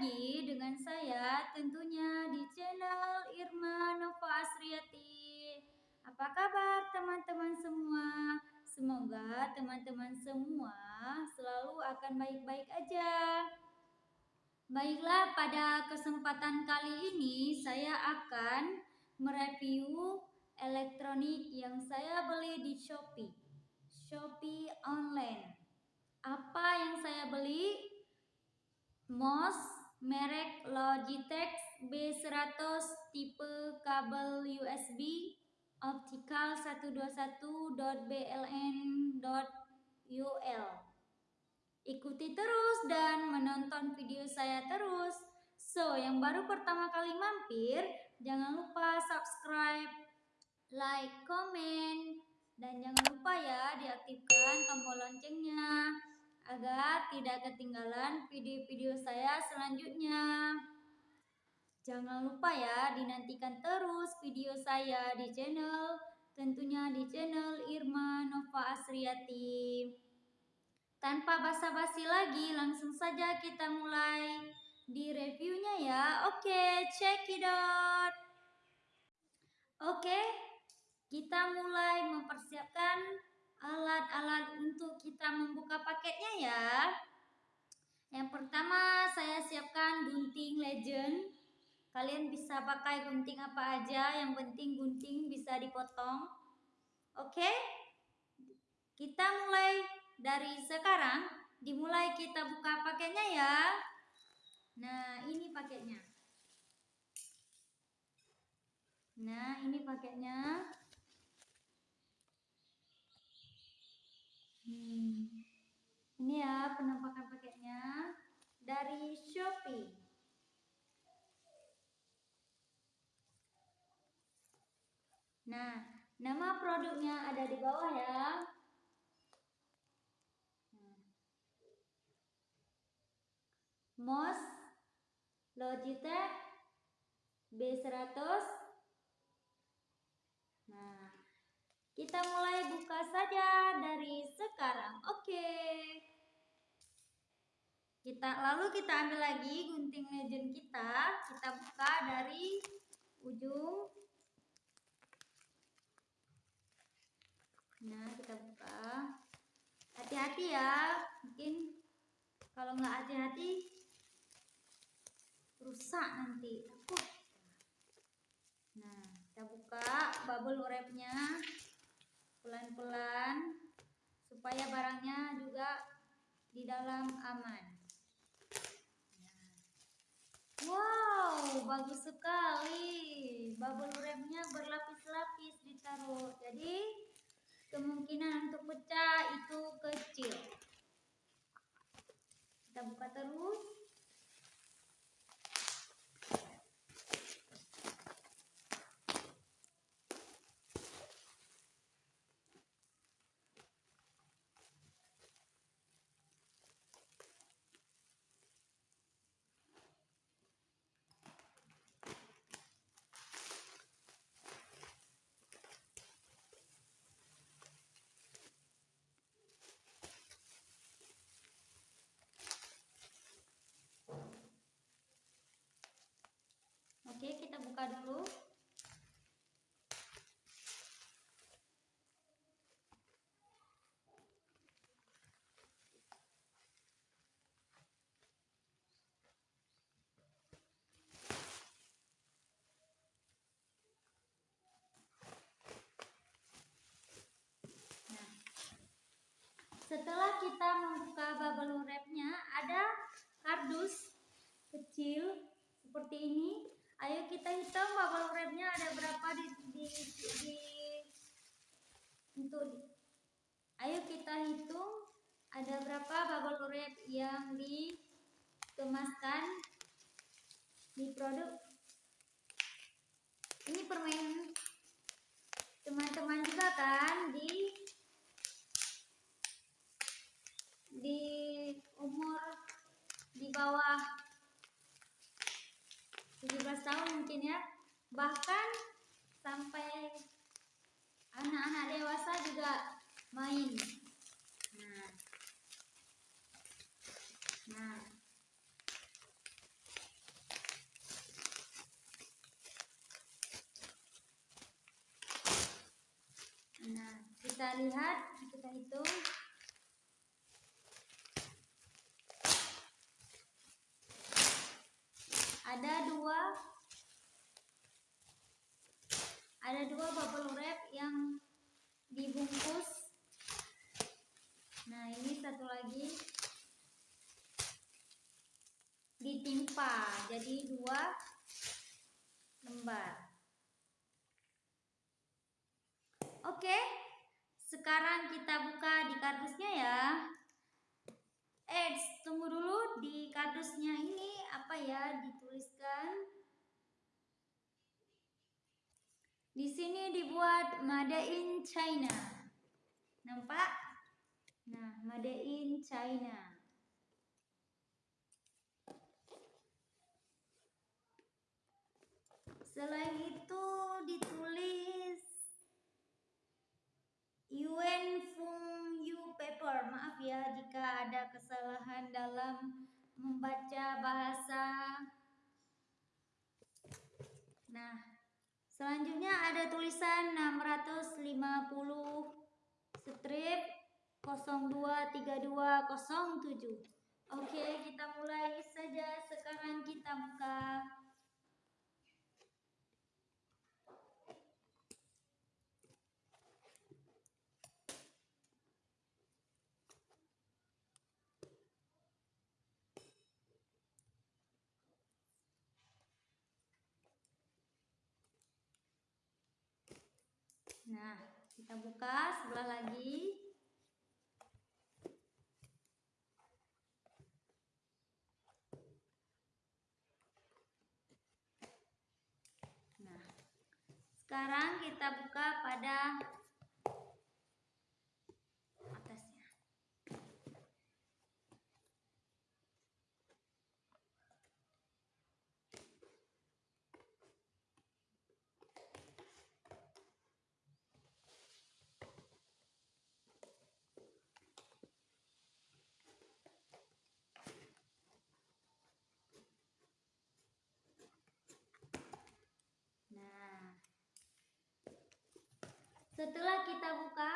lagi dengan saya tentunya di channel Irma Nova Asriati. Apa kabar teman-teman semua? Semoga teman-teman semua selalu akan baik-baik aja. Baiklah, pada kesempatan kali ini saya akan mereview elektronik yang saya beli di Shopee. Shopee online. Apa yang saya beli? MOS merek Logitech B100 tipe kabel USB optical 121.bln.ul. Ikuti terus dan menonton video saya terus. So, yang baru pertama kali mampir, jangan lupa subscribe, like, komen, dan jangan lupa ya diaktifkan tombol loncengnya agar tidak ketinggalan video-video saya selanjutnya. Jangan lupa ya dinantikan terus video saya di channel tentunya di channel Irma Nova Asriati. Tanpa basa-basi lagi, langsung saja kita mulai di reviewnya ya. Oke, check it out. Oke, kita mulai mempersiapkan alat-alat untuk kita membuka paketnya ya. Yang pertama saya siapkan gunting legend. Kalian bisa pakai gunting apa aja, yang penting gunting bisa dipotong. Oke? Kita mulai dari sekarang, dimulai kita buka paketnya ya. Nah, ini paketnya. Nah, ini paketnya. Hmm. Ini ya penampakan paketnya dari Shopee. Nah, nama produknya ada di bawah ya. MOS Logitech B100 Kita mulai buka saja dari sekarang. Oke. Kita lalu kita ambil lagi gunting legend kita, kita buka dari ujung. Nah, kita buka. Hati-hati ya, mungkin kalau nggak hati-hati rusak nanti. Nah, kita buka bubble wrapnya pelan-pelan supaya barangnya juga di dalam aman. Wow, bagus sekali. Bubble wrapnya berlapis-lapis ditaruh. Jadi kemungkinan untuk pecah itu kecil. Kita buka terus. Oke, kita buka dulu. Nah, setelah kita membuka bubble wrapnya, ada kardus kecil seperti ini Ayo kita hitung bubble wrapnya ada berapa di, di, di untuk ayo kita hitung ada berapa bubble wrap yang dikemaskan di produk. Ini permen teman-teman juga kan di di umur di bawah 17 tahun mungkin ya. Bahkan sampai anak-anak dewasa juga main. Nah. Nah. Nah kita lihat kita hitung. Ada dua. Ada dua bubble wrap yang dibungkus. Nah ini satu lagi. Ditimpa. Jadi dua lembar. Oke sekarang kita buka di kardusnya ya eh tunggu dulu di kardusnya ini apa ya dituliskan? Di sini dibuat Made in China. Nampak? Nah Made in China. Selain itu ditulis Yuen Fung Yu Paper. Ya jika ada kesalahan dalam membaca bahasa. Nah, selanjutnya ada tulisan 650 strip 023207. Oke, kita mulai saja. Sekarang kita buka Nah, kita buka sebelah lagi. Nah, sekarang kita buka pada Setelah kita buka,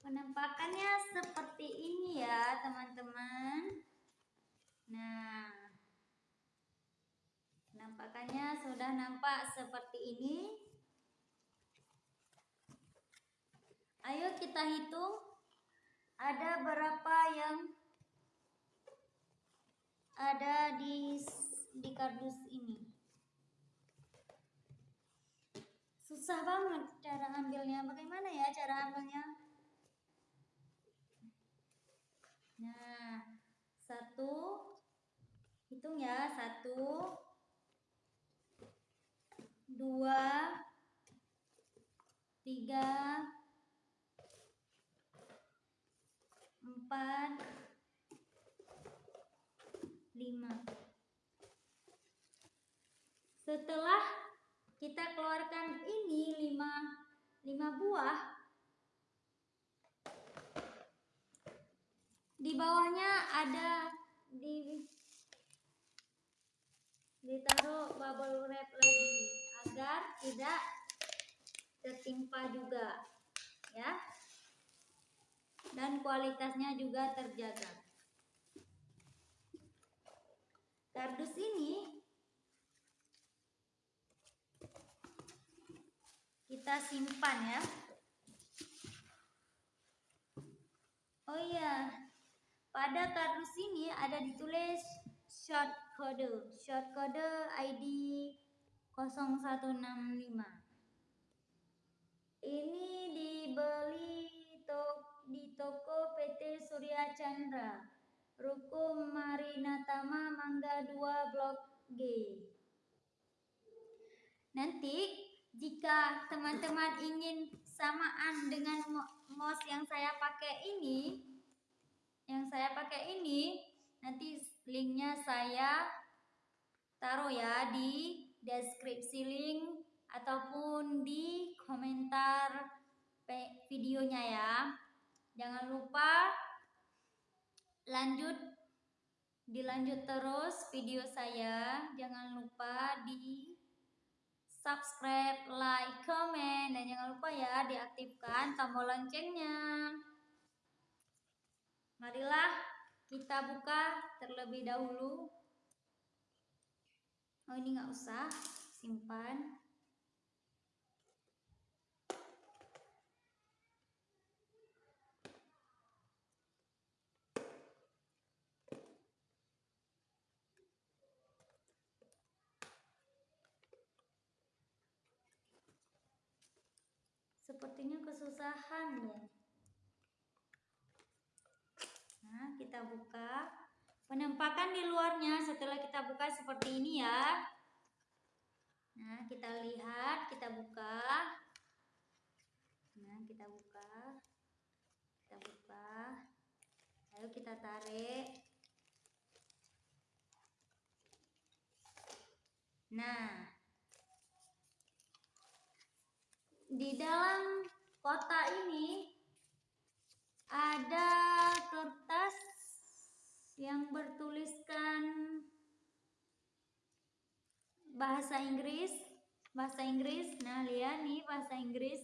penampakannya seperti ini ya teman-teman. Nah, penampakannya sudah nampak seperti ini. Ayo kita hitung ada berapa yang ada di di kardus ini. Susah banget cara ambilnya bagaimana ya cara ambilnya nah satu. Hitung ya satu. Dua. Tiga. Empat. Lima. Setelah kita keluarkan ini 5 5 buah. Di bawahnya ada di ditaruh bubble wrap lagi agar tidak tertimpa juga ya. Dan kualitasnya juga terjaga. Kardus ini kita simpan ya. Oh iya. Pada kardus ini ada ditulis short code. Short code ID 0165 ini dibeli to di toko PT Surya Chandra. Ruko Marinatama Mangga 2 Blok G. Nanti jika teman-teman ingin samaan dengan mouse yang saya pakai ini yang saya pakai ini nanti linknya saya taruh ya di deskripsi link ataupun di komentar videonya ya. Jangan lupa lanjut dilanjut terus video saya. Jangan lupa di subscribe, like, komen, dan jangan lupa ya diaktifkan tombol loncengnya. Marilah kita buka terlebih dahulu. Oh ini nggak usah, simpan. Sepertinya kesusahan ya. Nah, kita buka. Penampakan di luarnya setelah kita buka seperti ini ya. Nah, kita lihat, kita buka. Nah, kita buka. Kita buka. Ayo kita tarik. Nah, di dalam kotak ini ada kertas yang bertuliskan bahasa Inggris. Bahasa Inggris. Nah lihat nih bahasa Inggris.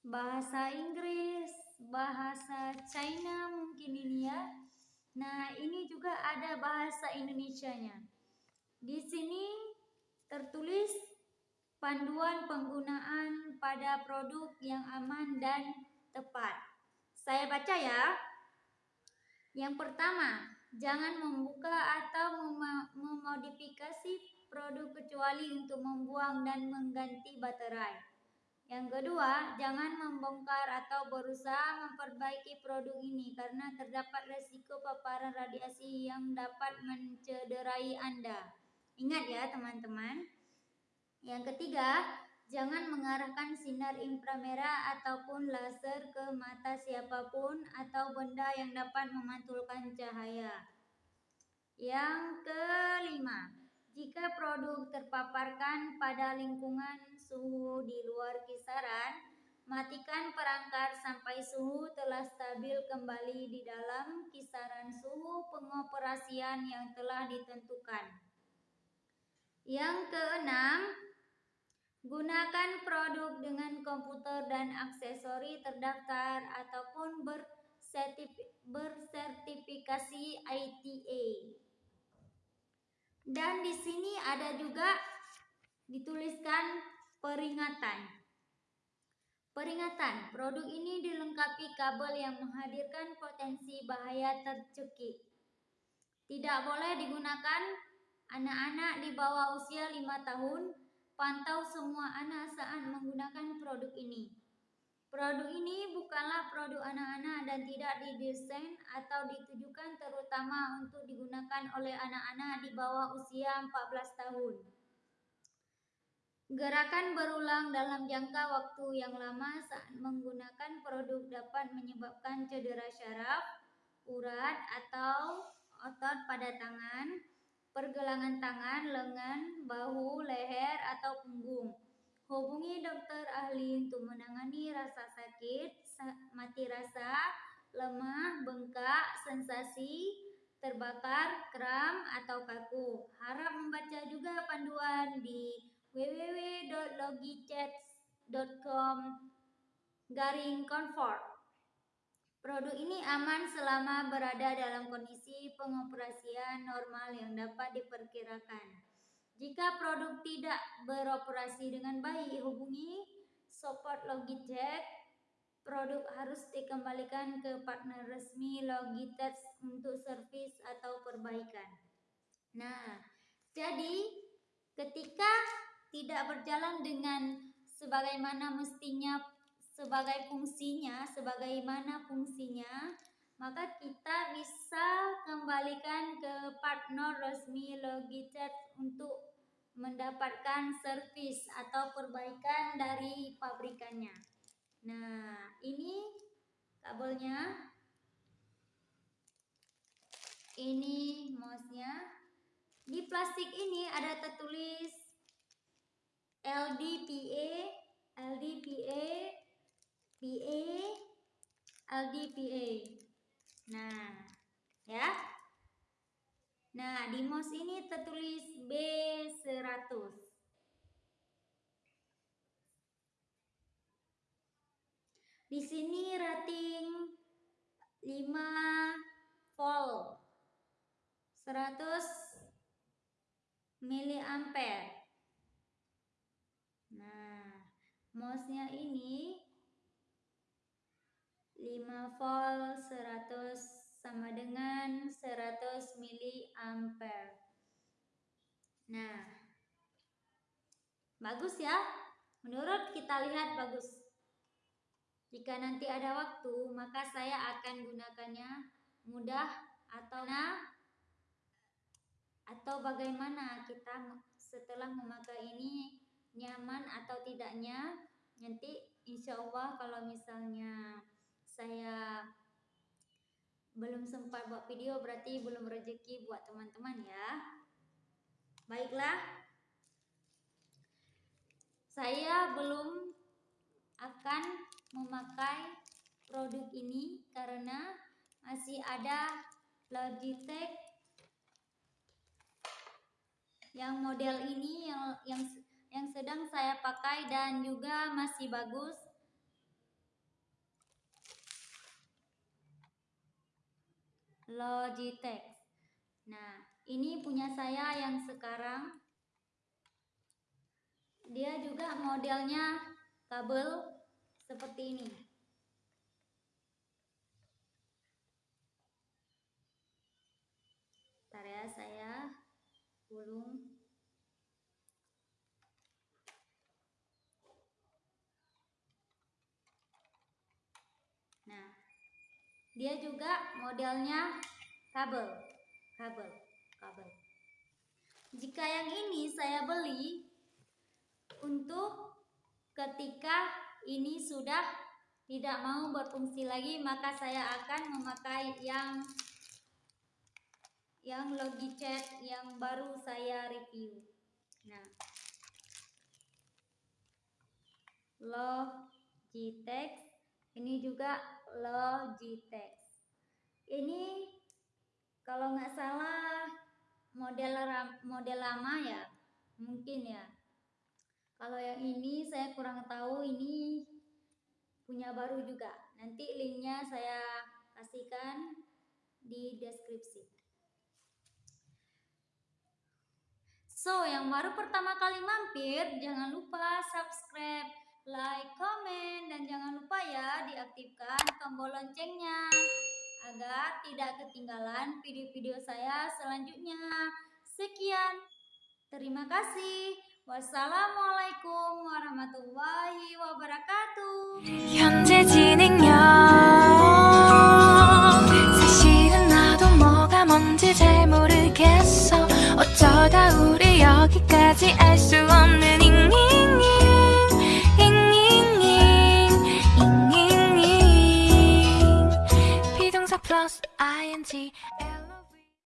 Bahasa Inggris bahasa China mungkin ini ya. Nah ini juga ada bahasa Indonesia nya di sini Tertulis panduan penggunaan pada produk yang aman dan tepat. Saya baca ya. Yang pertama, jangan membuka atau memodifikasi produk kecuali untuk membuang dan mengganti baterai. Yang kedua, jangan membongkar atau berusaha memperbaiki produk ini karena terdapat resiko paparan radiasi yang dapat mencederai Anda. Ingat ya teman-teman. Yang ketiga, jangan mengarahkan sinar inframerah ataupun laser ke mata siapa pun atau benda yang dapat memantulkan cahaya. Yang kelima, jika produk terpaparkan pada lingkungan suhu di luar kisaran, matikan perangkat sampai suhu telah stabil kembali di dalam kisaran suhu pengoperasian yang telah ditentukan. Yang keenam, gunakan produk dengan komputer dan aksesori terdaftar ataupun bersertifikasi ITA. Dan di sini ada juga dituliskan peringatan. Peringatan, produk ini dilengkapi kabel yang menghadirkan potensi bahaya tercekik. Tidak boleh digunakan Anak-anak di bawah usia 5 tahun, pantau semua anak saat menggunakan produk ini. Produk ini bukanlah produk anak-anak dan tidak didesain atau ditujukan terutama untuk digunakan oleh anak-anak di bawah usia 14 tahun. Gerakan berulang dalam jangka waktu yang lama saat menggunakan produk dapat menyebabkan cedera syaraf, urat, atau otot pada tangan, pergelangan tangan, lengan, bahu, leher, atau punggung. Hubungi dokter ahli untuk menangani rasa sakit, mati rasa, lemah, bengkak, sensasi, terbakar, kram, atau kaku. Harap membaca juga panduan di www.logichat.com garing comfort. Produk ini aman selama berada dalam kondisi pengoperasian normal yang dapat diperkirakan. Jika produk tidak beroperasi dengan baik, hubungi support Logitech. Produk harus dikembalikan ke partner resmi Logitech untuk servis atau perbaikan. Nah, jadi ketika tidak berjalan dengan sebagaimana mestinya sebagai fungsinya, sebagaimana fungsinya, maka kita bisa kembalikan ke partner resmi Logitech untuk mendapatkan servis atau perbaikan dari pabrikannya. Nah, ini kabelnya. Ini mouse-nya. Di plastik ini ada tertulis LDPA, LDPA PA LDPA. Nah, ya. Nah, di mouse ini tertulis B100. Di sini rating 5 volt 100 miliampere. Nah, mouse-nya ini 5 volt 100 sama dengan 100 ampere. Nah, bagus ya. Menurut kita lihat bagus. Jika nanti ada waktu, maka saya akan gunakannya mudah atau nah atau bagaimana kita setelah memakai ini nyaman atau tidaknya nanti insya Allah kalau misalnya saya belum sempat buat video berarti belum rezeki buat teman-teman ya. Baiklah. Saya belum akan memakai produk ini karena masih ada Logitech yang model ini yang yang yang sedang saya pakai dan juga masih bagus Logitech. Nah, ini punya saya yang sekarang. Dia juga modelnya kabel seperti ini. Ntar ya, saya gulung. Nah, dia juga modelnya kabel, kabel, kabel. Jika yang ini saya beli untuk ketika ini sudah tidak mau berfungsi lagi, maka saya akan memakai yang yang Logitech yang baru saya review. Nah, Logitech ini juga Logitech. Ini kalau nggak salah model model lama ya mungkin ya. Kalau yang ini saya kurang tahu ini punya baru juga. Nanti linknya saya kasihkan di deskripsi. So yang baru pertama kali mampir jangan lupa subscribe like, komen, dan jangan lupa ya diaktifkan tombol loncengnya agar tidak ketinggalan video-video saya selanjutnya. Sekian, terima kasih. Wassalamualaikum warahmatullahi wabarakatuh. 현재 진행형 사실은 나도 뭐가 뭔지 잘 모르겠어 어쩌다 우리 여기까지 알 수 없는